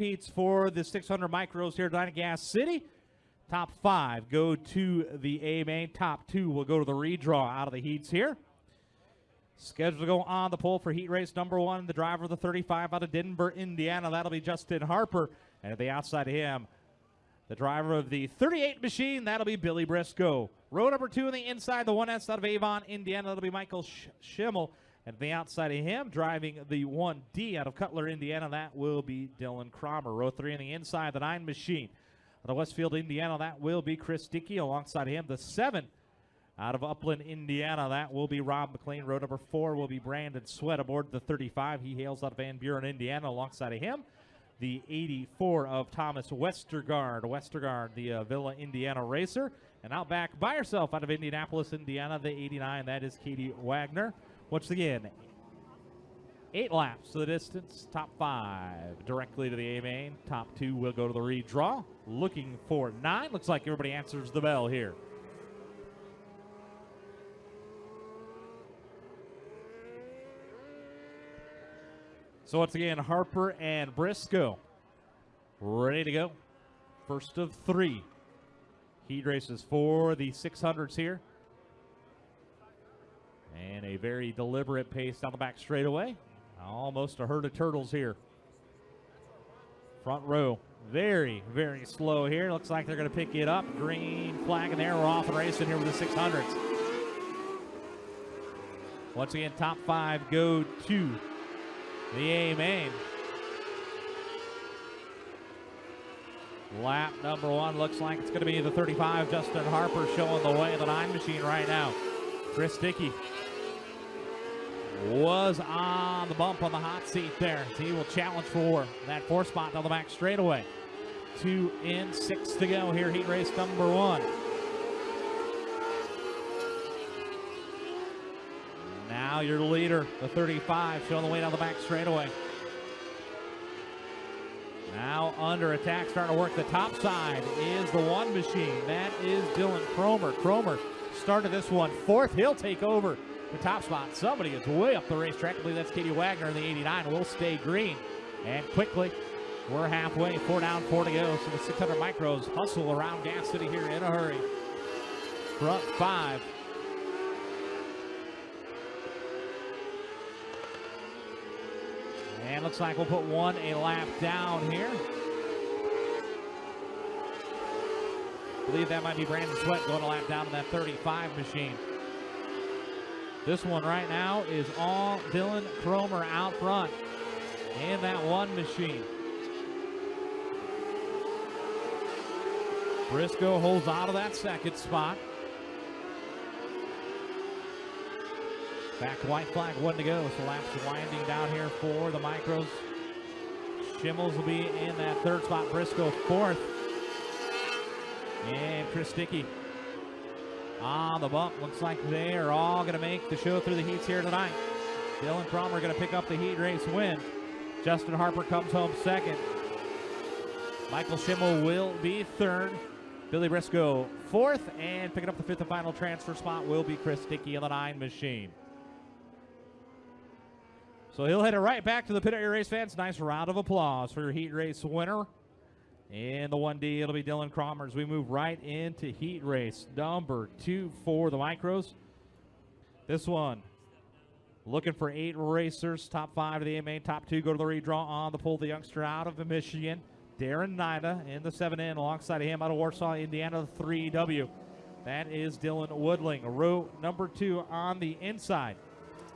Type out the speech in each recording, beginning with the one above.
heats for the 600 micros here at Gas City. Top five go to the A main. Top two will go to the redraw out of the heats here. Scheduled to go on the pole for heat race number one, the driver of the 35 out of Denver, Indiana. That'll be Justin Harper. And at the outside of him, the driver of the 38 machine, that'll be Billy Briscoe. Row number two on the inside, the 1S out of Avon, Indiana, that'll be Michael Sch- Schimmel. And the outside of him, driving the 1D out of Cutler, Indiana, that will be Dylan Cromer. Row three on the inside, the 9 machine. Out of Westfield, Indiana, that will be Chris Dickey. Alongside him, the 7 out of Upland, Indiana, that will be Rob McLean. Row number four will be Brandon Sweat aboard the 35. He hails out of Van Buren, Indiana. Alongside of him, the 84 of Thomas Westergaard. Westergaard, the uh, Villa, Indiana racer. And out back by herself out of Indianapolis, Indiana, the 89. That is Katie Wagner. Once again, eight laps to the distance. Top five directly to the A main. Top two will go to the redraw. Looking for nine. Looks like everybody answers the bell here. So once again, Harper and Briscoe ready to go. First of three heat races for the 600s here. And a very deliberate pace down the back straightaway. Almost a herd of turtles here. Front row, very, very slow here. Looks like they're going to pick it up. Green flag in there. We're off and racing here with the 600s. Once again, top five go to the A main. Lap number one looks like it's going to be the 35. Justin Harper showing the way. The nine machine right now. Chris Dickey was on the bump on the hot seat there. He will challenge for that four spot down the back straightaway. Two in, six to go here. Heat race number one. Now your leader, the 35, showing the way down the back straightaway. Now under attack, starting to work the top side is the one machine. That is Dylan Cromer. Cromer started this one fourth. He'll take over the top spot. Somebody is way up the racetrack. I believe that's Katie Wagner in the 89. Will stay green. And quickly, we're halfway. Four down, four to go. So the 600 micros hustle around Gas City here in a hurry. Front five. And looks like we'll put one a lap down here. I believe that might be Brandon Sweat going a lap down to that 35 machine. This one right now is all Dylan Cromer out front in that one machine. Briscoe holds out of that second spot. Back white flag, one to go. So laps winding down here for the micros. Schimmels will be in that third spot. Briscoe fourth. And Chris Dickey on the bump. Looks like they are all going to make the show through the heats here tonight. Dylan Cromer going to pick up the heat race win. Justin Harper comes home second. Michael Schimmel will be third. Billy Briscoe fourth. And picking up the fifth and final transfer spot will be Chris Dickey in the nine machine. So he'll head it right back to the pit area race fans. Nice round of applause for your heat race winner. In the 1D, it'll be Dylan Cromer as we move right into heat race number two for the micros. This one, looking for eight racers. Top five of the main, top two go to the redraw on the pull. The youngster out of the Michigan, Darren Nida in the 7N. Alongside of him out of Warsaw, Indiana, the 3W. That is Dylan Woodling. Row number two on the inside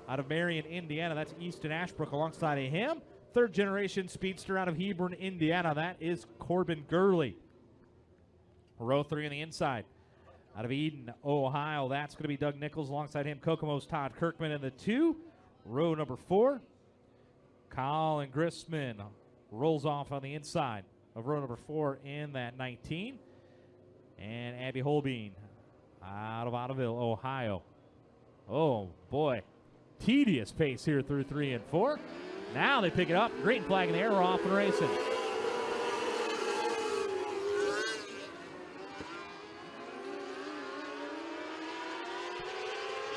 out of Marion, Indiana. That's Easton Ashbrook alongside of him. Third generation speedster out of Hebron, Indiana. That is Corbin Gurley. Row three on the inside. Out of Eden, Ohio, that's going to be Doug Nichols. Alongside him, Kokomo's Todd Kirkman in the two. Row number four, Colin Grissman rolls off on the inside of row number four in that 19. And Abby Holbein out of Ottoville, Ohio. Oh, boy. Tedious pace here through three and four. Now they pick it up. Green flag in the air. We're off and racing.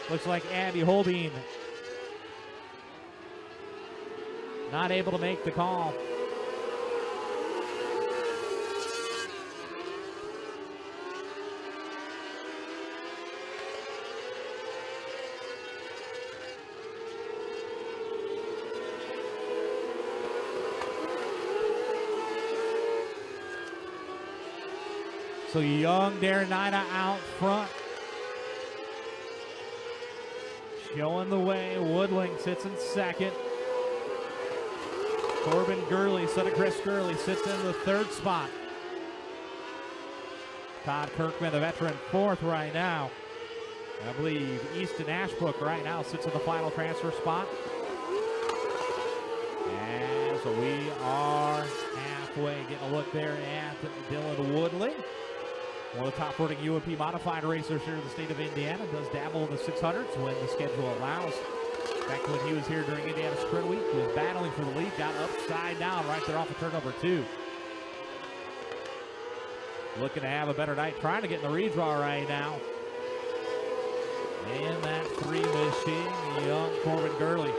Looks like Abby Holbein not able to make the call. So young Darren out front. Showing the way. Woodling sits in second. Corbin Gurley, son of Chris Gurley, sits in the third spot. Todd Kirkman, the veteran, fourth right now. I believe Easton Ashbrook right now sits in the final transfer spot. And so we are halfway getting a look there at Dylan Woodley. One of the top running UMP modified racers here in the state of Indiana. Does dabble in the 600s when the schedule allows. Back when he was here during Indiana Sprint Week, He was battling for the lead, got upside down right there off of turn number two. Looking to have a better night, trying to get in the redraw right now. And that three machine, young Corbin Gurley.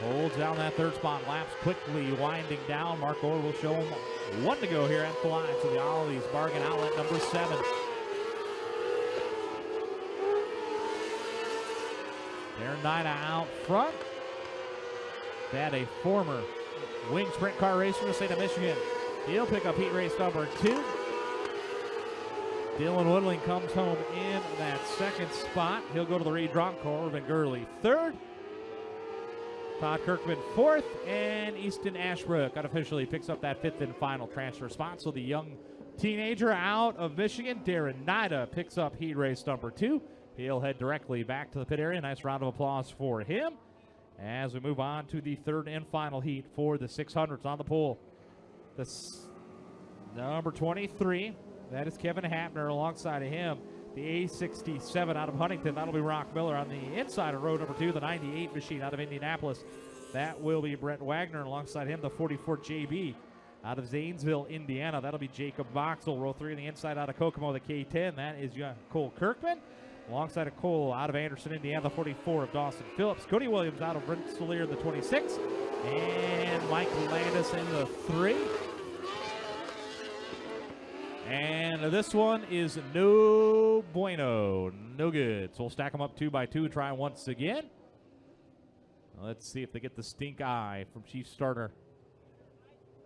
Holds down that third spot, laps quickly, winding down. Mark Orr will show him one to go here at the line. So the Ollie's bargain outlet number seven. Darren Nida out front. That a former wing sprint car racer in the state of Michigan. He'll pick up heat race number two. Dylan Woodling comes home in that second spot. He'll go to the redraw. Corbin Gurley third. Todd Kirkman fourth. And Easton Ashbrook unofficially picks up that fifth and final transfer spot. So the young teenager out of Michigan, Darren Nida, picks up heat race number two. He'll head directly back to the pit area. Nice round of applause for him as we move on to the third and final heat for the 600s on the pole. This number 23, that is Kevin Hapner alongside of him. The A67 out of Huntington, that'll be Rock Miller on the inside of row number two, the 98 machine out of Indianapolis. That will be Brett Wagner alongside him, the 44 JB out of Zanesville, Indiana. That'll be Jacob Boxell. Row three on the inside out of Kokomo, the K10. That is Cole Kirkman alongside of Cole out of Anderson, Indiana, the 44 of Dawson Phillips. Cody Williams out of Rensselaer, the 26. And Mike Landis in the three. And this one is no bueno, no good. So we'll stack them up two by two, try once again. Let's see if they get the stink eye from Chief Starter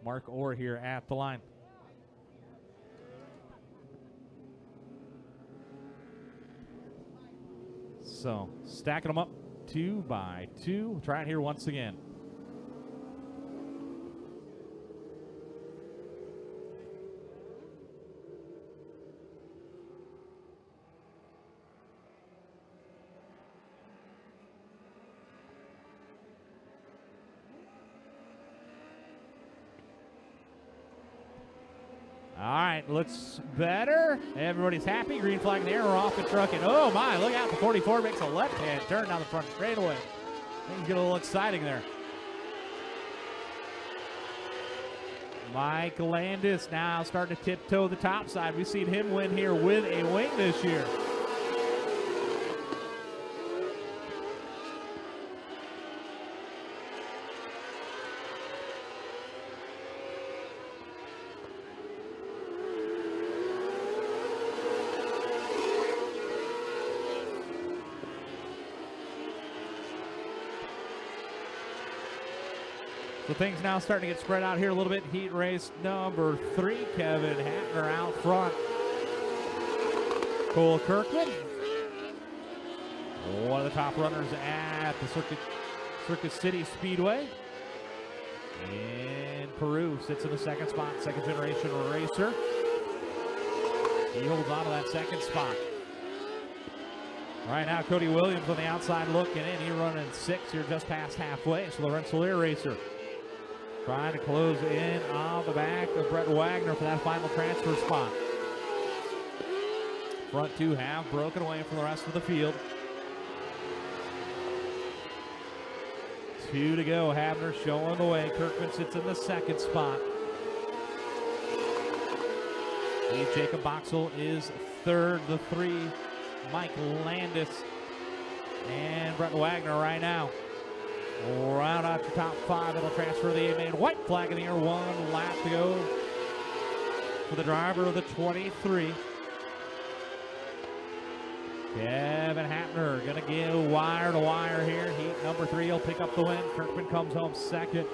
Mark Orr here at the line. So stacking them up two by two. Try it here once again. All right, looks better. Everybody's happy. Green flag in the air. We're off the truck. And oh my, look out. The 44 makes a left hand turn down the front straightaway. Things get a little exciting there. Mike Landis now starting to tiptoe the top side. We've seen him win here with a wing this year. So things now starting to get spread out here a little bit. Heat race number three, Kevin Hapner out front. Cole Kirkman, one of the top runners at the Circuit, Circuit City Speedway. In Peru, sits in the second spot, second generation racer. He holds on to that second spot. Right now, Cody Williams on the outside looking in. He running six here just past halfway. So the Rensselaer racer Trying to close in on the back of Brett Wagner for that final transfer spot. Front two have broken away from the rest of the field. Two to go. Hapner showing the way. Kirkman sits in the second spot. Jacob Boxell is third. The three, Mike Landis and Brett Wagner right now. Round out your top five. It'll transfer the A-main. White flag in the air. One lap to go for the driver of the 23. Kevin Hapner going to give wire to wire here. Heat number three he'll pick up the win. Kirkman comes home second.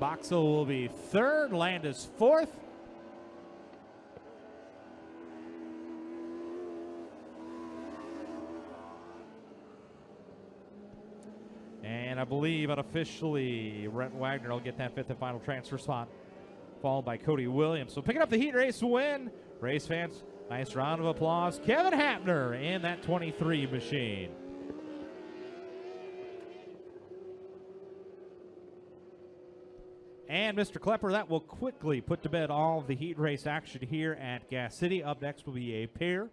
Boxell will be third. Landis fourth. And I believe unofficially, Brent Wagner will get that fifth and final transfer spot, followed by Cody Williams. So picking up the heat race win. Race fans, nice round of applause. Kevin Hapner in that 23 machine. And Mr. Klepper, that will quickly put to bed all the heat race action here at Gas City. Up next will be a pair